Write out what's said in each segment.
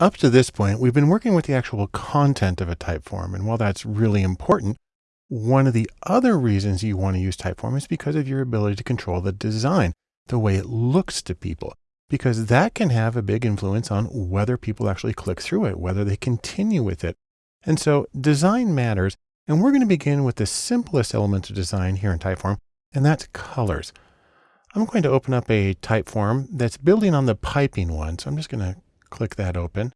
Up to this point, we've been working with the actual content of a typeform. And while that's really important, one of the other reasons you want to use Typeform is because of your ability to control the design, the way it looks to people, because that can have a big influence on whether people actually click through it, whether they continue with it. And so design matters. And we're going to begin with the simplest element of design here in Typeform, and that's colors. I'm going to open up a Typeform that's building on the piping one. So I'm just going to click that open.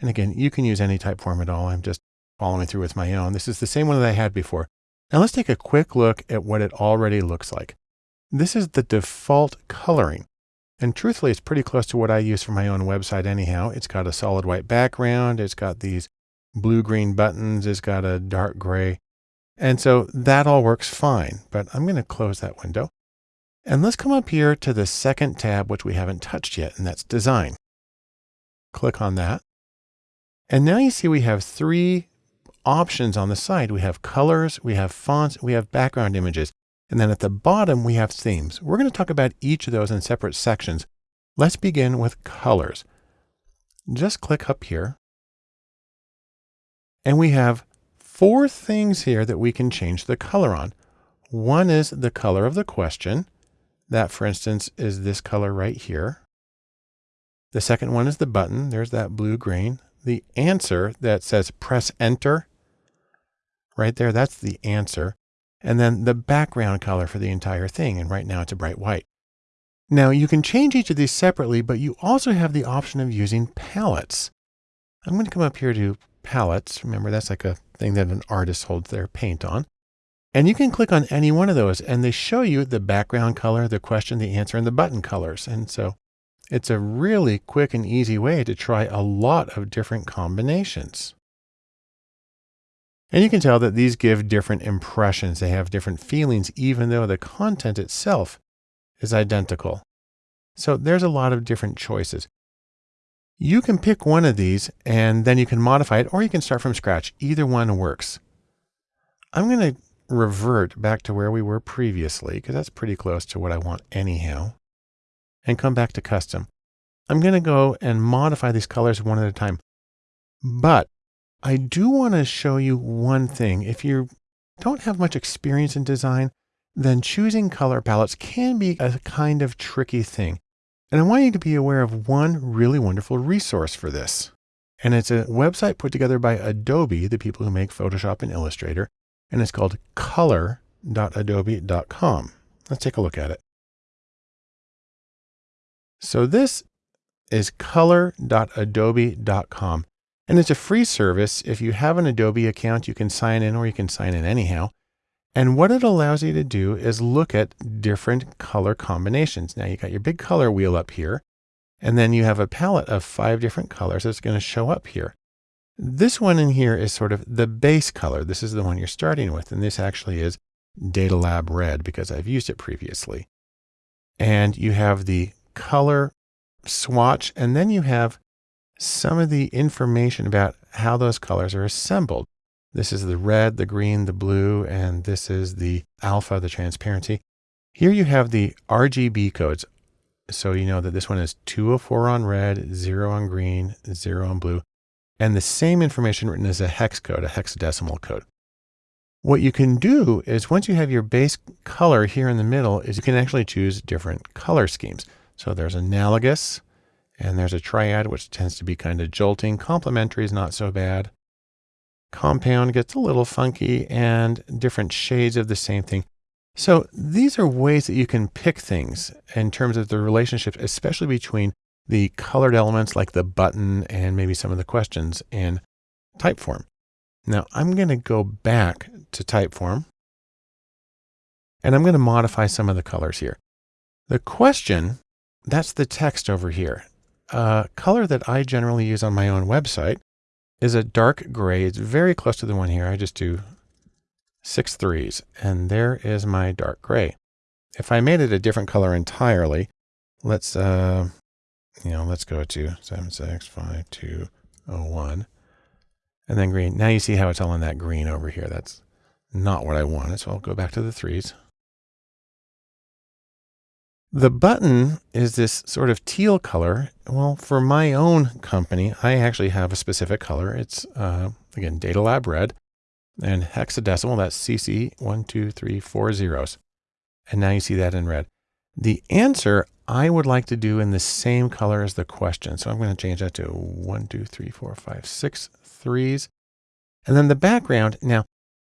And again, you can use any typeform at all. I'm just following through with my own. This is the same one that I had before. Now let's take a quick look at what it already looks like. This is the default coloring. And truthfully, it's pretty close to what I use for my own website anyhow. It's got a solid white background. It's got these blue-green buttons. It's got a dark gray. And so that all works fine, but I'm going to close that window. And let's come up here to the second tab, which we haven't touched yet, and that's design. Click on that. And now you see we have three options on the side. We have colors, we have fonts, we have background images. And then at the bottom, we have themes. We're going to talk about each of those in separate sections. Let's begin with colors. Just click up here. And we have four things here that we can change the color on. One is the color of the question. That, for instance, is this color right here. The second one is the button. There's that blue green. The answer that says press enter right there, that's the answer. And then the background color for the entire thing. And right now it's a bright white. Now you can change each of these separately, but you also have the option of using palettes. I'm going to come up here to palettes. Remember, that's like a thing that an artist holds their paint on. And you can click on any one of those and they show you the background color, the question, the answer, and the button colors. And so it's a really quick and easy way to try a lot of different combinations. And you can tell that these give different impressions. They have different feelings, even though the content itself is identical. So there's a lot of different choices. You can pick one of these and then you can modify it or you can start from scratch. Either one works. I'm going to revert back to where we were previously because that's pretty close to what I want anyhow and come back to custom. I'm going to go and modify these colors one at a time. But I do want to show you one thing. If you don't have much experience in design, then choosing color palettes can be a kind of tricky thing. And I want you to be aware of one really wonderful resource for this. And it's a website put together by Adobe, the people who make Photoshop and Illustrator, and it's called color.adobe.com. Let's take a look at it. So this is color.adobe.com. And it's a free service. If you have an Adobe account, you can sign in or you can sign in anyhow. And what it allows you to do is look at different color combinations. Now you got your big color wheel up here, and then you have a palette of five different colors that's going to show up here. This one in here is sort of the base color. This is the one you're starting with. And this actually is Data Lab Red because I've used it previously. And you have the color swatch, and then you have some of the information about how those colors are assembled. This is the red, the green, the blue, and this is the alpha, the transparency. Here you have the RGB codes. So you know that this one is 204 on red, zero on green, zero on blue, and the same information written as a hex code, a hexadecimal code. What you can do is once you have your base color here in the middle is you can actually choose different color schemes. So there's analogous, and there's a triad, which tends to be kind of jolting. Complementary is not so bad. Compound gets a little funky and different shades of the same thing. So these are ways that you can pick things in terms of the relationship, especially between the colored elements like the button and maybe some of the questions in Typeform. Now I'm going to go back to Typeform and I'm going to modify some of the colors here. The question, that's the text over here uh, color that I generally use on my own website is a dark gray. It's very close to the one here. I just do six threes and there is my dark gray. If I made it a different color entirely, let's, uh, you know, let's go to 76521 and then green. Now you see how it's all in that green over here. That's not what I wanted. So I'll go back to the threes. The button is this sort of teal color. Well, for my own company, I actually have a specific color. It's, uh, again, Data Lab Red and hexadecimal. That's CC one, two, three, four zeros. And now you see that in red. The answer I would like to do in the same color as the question. So I'm going to change that to one, two, three, four, five, six threes. And then the background. Now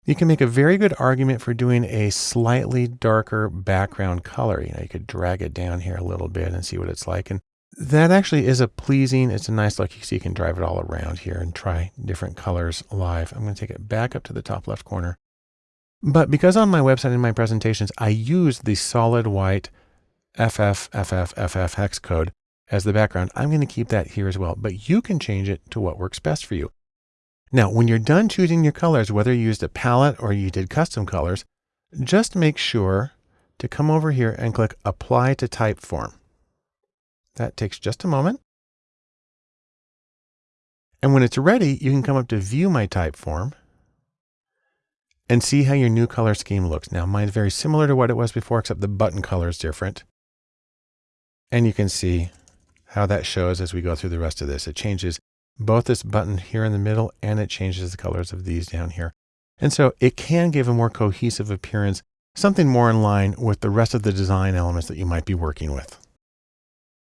you can make a very good argument for doing a slightly darker background color. You know, you could drag it down here a little bit and see what it's like. And that actually is a pleasing, it's a nice look. You see, you can drive it all around here and try different colors live. I'm going to take it back up to the top left corner. But because on my website and my presentations, I use the solid white FFFFFF hex code as the background, I'm going to keep that here as well. But you can change it to what works best for you. Now, when you're done choosing your colors, whether you used a palette or you did custom colors, just make sure to come over here and click Apply to Typeform. That takes just a moment. And when it's ready, you can come up to View My Typeform and see how your new color scheme looks. Now, mine's very similar to what it was before, except the button color is different. And you can see how that shows as we go through the rest of this. It changes both this button here in the middle and it changes the colors of these down here. And so it can give a more cohesive appearance, something more in line with the rest of the design elements that you might be working with.